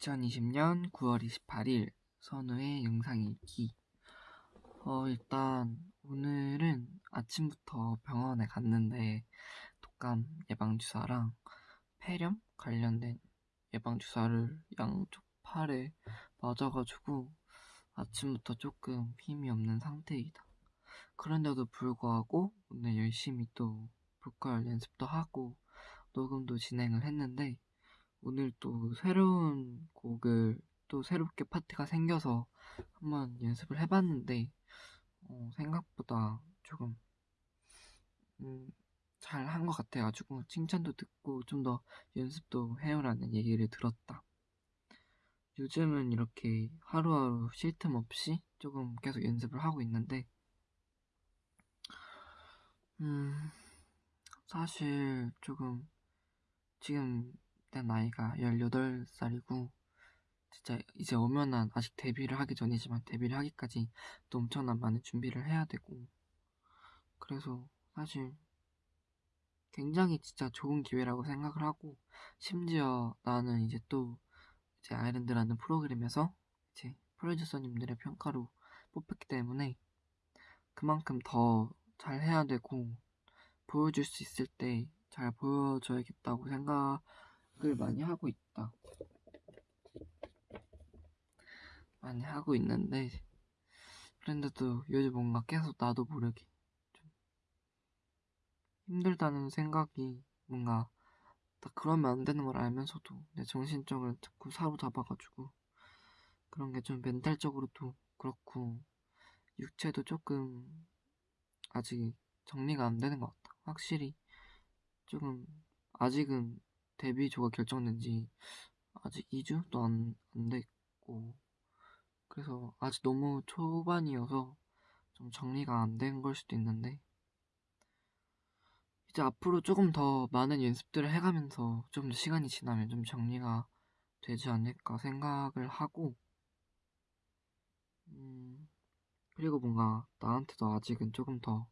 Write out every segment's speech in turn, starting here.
2020년 9월 28일 선우의 영상 읽기. 어, 일단 오늘은 아침부터 병원에 갔는데 독감 예방주사랑 폐렴 관련된 예방주사를 양쪽 팔에 맞아가지고 아침부터 조금 힘이 없는 상태이다. 그런데도 불구하고 오늘 열심히 또 보컬 연습도 하고 녹음도 진행을 했는데 오늘 또 새로운 곡을 또 새롭게 파트가 생겨서 한번 연습을 해봤는데 어, 생각보다 조금 음, 잘 한 것 같아가지고 칭찬도 듣고 좀 더 연습도 해요라는 얘기를 들었다. 요즘은 이렇게 하루하루 쉴 틈 없이 조금 계속 연습을 하고 있는데 음 사실 조금 지금 내 나이가 18살이고 진짜 이제 오면은 아직 데뷔를 하기 전이지만 데뷔를 하기까지 또 엄청난 많은 준비를 해야 되고 그래서 사실 굉장히 진짜 좋은 기회라고 생각을 하고 심지어 나는 이제 또 이제 아이랜드라는 프로그램에서 이제 프로듀서님들의 평가로 뽑혔기 때문에 그만큼 더 잘 해야 되고 보여줄 수 있을 때 잘 보여줘야겠다고 생각 을 많이 하고 있다. 많이 하고 있는데 그런데도 요즘 뭔가 계속 나도 모르게 좀 힘들다는 생각이 뭔가 다 그러면 안 되는 걸 알면서도 내 정신적으로 자꾸 사로잡아가지고 그런 게 좀 멘탈적으로도 그렇고 육체도 조금 아직 정리가 안 되는 것 같아. 확실히 조금 아직은 데뷔조가 결정된 지 아직 2주도 안, 안 됐고 그래서 아직 너무 초반이어서 좀 정리가 안 된 걸 수도 있는데 이제 앞으로 조금 더 많은 연습들을 해가면서 좀 더 시간이 지나면 좀 정리가 되지 않을까 생각을 하고 음 그리고 뭔가 나한테도 아직은 조금 더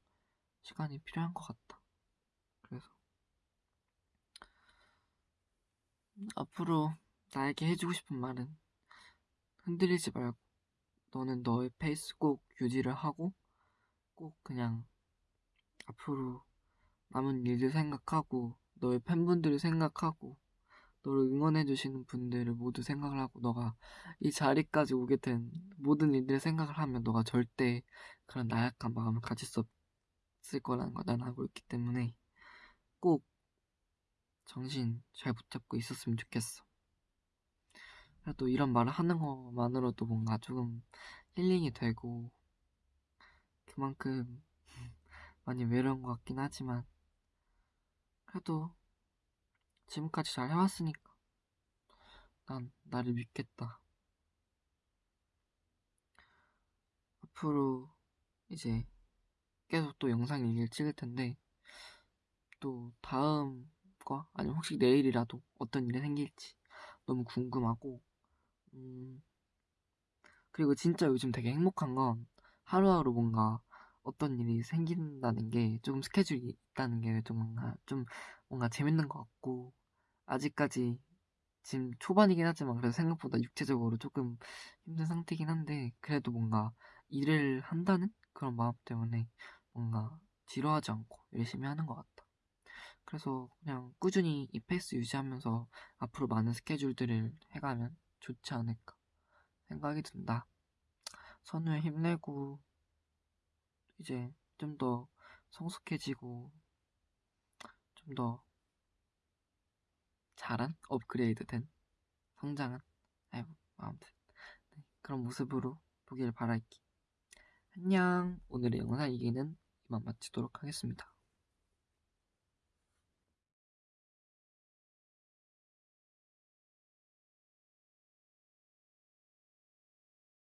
시간이 필요한 것 같다. 그래서 앞으로 나에게 해주고 싶은 말은 흔들리지 말고 너는 너의 페이스 꼭 유지를 하고 꼭 그냥 앞으로 남은 일들 생각하고 너의 팬분들을 생각하고 너를 응원해주시는 분들을 모두 생각을 하고 너가 이 자리까지 오게 된 모든 일들을 생각을 하면 너가 절대 그런 나약한 마음을 가질 수 없을 거라는 걸 난 알고 있기 때문에 꼭 정신 잘 붙잡고 있었으면 좋겠어. 그래도 이런 말을 하는 것만으로도 뭔가 조금 힐링이 되고 그만큼 많이 외로운 것 같긴 하지만 그래도 지금까지 잘 해왔으니까 난 나를 믿겠다. 앞으로 이제 계속 또 영상 일기를 찍을 텐데 또 다음 거 아니면 혹시 내일이라도 어떤 일이 생길지 너무 궁금하고 음 그리고 진짜 요즘 되게 행복한 건 하루하루 뭔가 어떤 일이 생긴다는 게 조금 스케줄이 있다는 게 좀 뭔가 좀 뭔가 재밌는 것 같고 아직까지 지금 초반이긴 하지만 그래도 생각보다 육체적으로 조금 힘든 상태긴 한데 그래도 뭔가 일을 한다는 그런 마음 때문에 뭔가 지루하지 않고 열심히 하는 것 같다. 그래서 그냥 꾸준히 이 페이스 유지하면서 앞으로 많은 스케줄들을 해가면 좋지 않을까 생각이 든다. 선우에 힘내고 이제 좀 더 성숙해지고 좀 더 잘한 업그레이드된 성장한 아이고 아무튼 네, 그런 모습으로 보길 바랄게. 안녕. 오늘의 영상 이기는 이만 마치도록 하겠습니다.